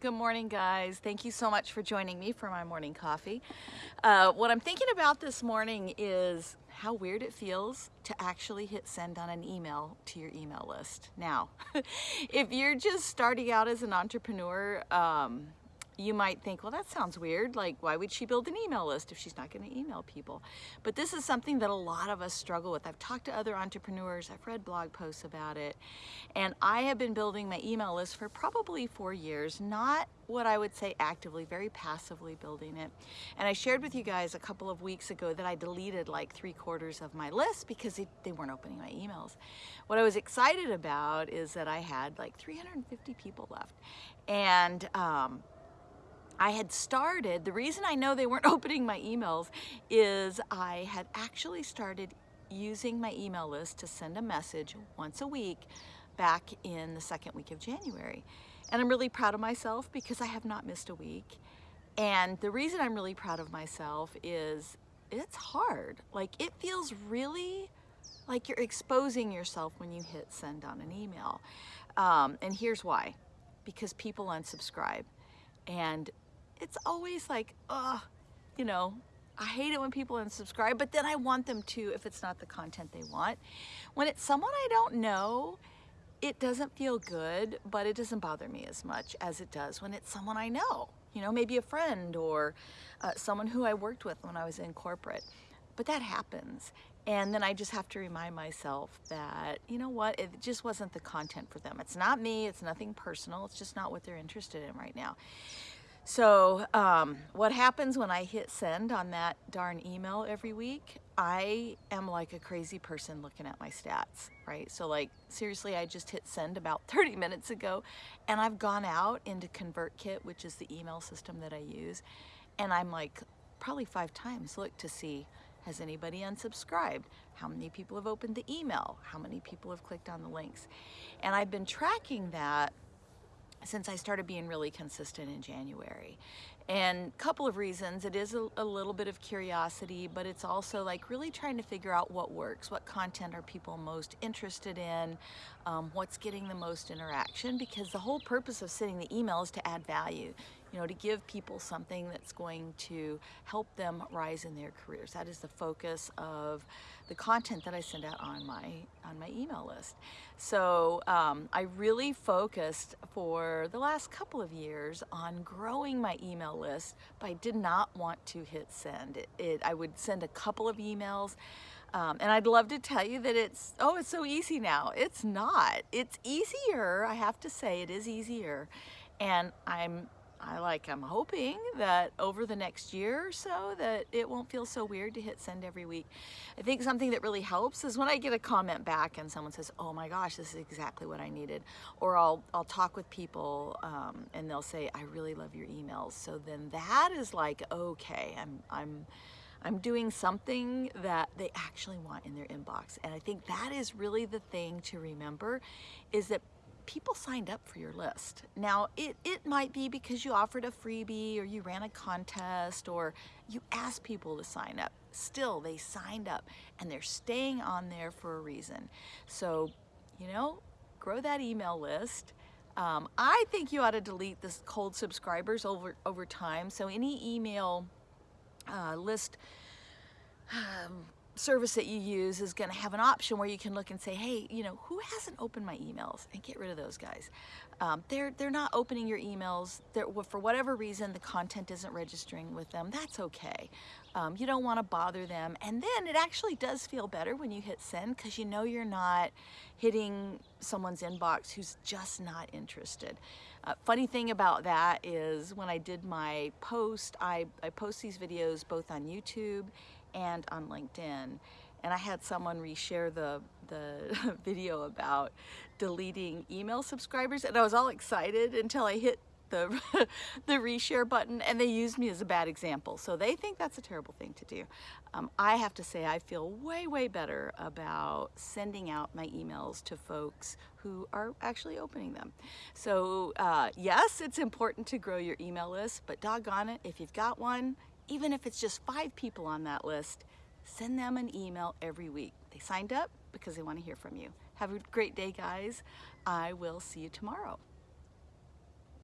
Good morning, guys. Thank you so much for joining me for my morning coffee. Uh, what I'm thinking about this morning is how weird it feels to actually hit send on an email to your email list. Now, if you're just starting out as an entrepreneur, um, you might think, well, that sounds weird. Like, why would she build an email list if she's not going to email people? But this is something that a lot of us struggle with. I've talked to other entrepreneurs, I've read blog posts about it, and I have been building my email list for probably four years, not what I would say actively, very passively building it. And I shared with you guys a couple of weeks ago that I deleted like three quarters of my list because they weren't opening my emails. What I was excited about is that I had like 350 people left. And um, I had started, the reason I know they weren't opening my emails is I had actually started using my email list to send a message once a week back in the second week of January. And I'm really proud of myself because I have not missed a week. And the reason I'm really proud of myself is it's hard. Like it feels really like you're exposing yourself when you hit send on an email. Um, and here's why, because people unsubscribe. And it's always like, oh, you know, I hate it when people unsubscribe, but then I want them to if it's not the content they want. When it's someone I don't know, it doesn't feel good, but it doesn't bother me as much as it does when it's someone I know. You know, maybe a friend or uh, someone who I worked with when I was in corporate. But that happens. And then I just have to remind myself that, you know what, it just wasn't the content for them. It's not me, it's nothing personal, it's just not what they're interested in right now. So um, what happens when I hit send on that darn email every week, I am like a crazy person looking at my stats, right? So like seriously, I just hit send about 30 minutes ago and I've gone out into ConvertKit, which is the email system that I use. And I'm like probably five times look to see has anybody unsubscribed? How many people have opened the email? How many people have clicked on the links? And I've been tracking that since I started being really consistent in January. And a couple of reasons, it is a, a, little bit of curiosity, but it's also like really trying to figure out what works, what content are people most interested in, um, what's getting the most interaction, because the whole purpose of sending the email is to add value you know, to give people something that's going to help them rise in their careers. That is the focus of the content that I send out on my on my email list. So um, I really focused for the last couple of years on growing my email list, but I did not want to hit send. It, it I would send a couple of emails. Um, and I'd love to tell you that it's, oh, it's so easy now. It's not. It's easier, I have to say, it is easier. And I'm I like, I'm hoping that over the next year or so that it won't feel so weird to hit send every week. I think something that really helps is when I get a comment back and someone says, oh my gosh, this is exactly what I needed. Or I'll, I'll talk with people um, and they'll say, I really love your emails. So then that is like, okay, I'm, I'm, I'm doing something that they actually want in their inbox. And I think that is really the thing to remember is that people signed up for your list. Now, it, it might be because you offered a freebie or you ran a contest or you asked people to sign up. Still, they signed up and they're staying on there for a reason. So, you know, grow that email list. Um, I think you ought to delete this cold subscribers over, over time. So any email uh, list um, service that you use is going to have an option where you can look and say, hey, you know, who hasn't opened my emails? And get rid of those guys. Um, they're, they're not opening your emails. They're, for whatever reason, the content isn't registering with them. That's okay. Um, you don't want to bother them. And then it actually does feel better when you hit send because you know you're not hitting someone's inbox who's just not interested. Uh, funny thing about that is when I did my post, I, I post these videos both on YouTube and on LinkedIn. And I had someone reshare the, the video about deleting email subscribers and I was all excited until I hit the, the reshare button and they used me as a bad example. So they think that's a terrible thing to do. Um, I have to say I feel way, way better about sending out my emails to folks who are actually opening them. So uh, yes, it's important to grow your email list, but doggone it, if you've got one, even if it's just five people on that list, send them an email every week. They signed up because they want to hear from you. Have a great day, guys. I will see you tomorrow.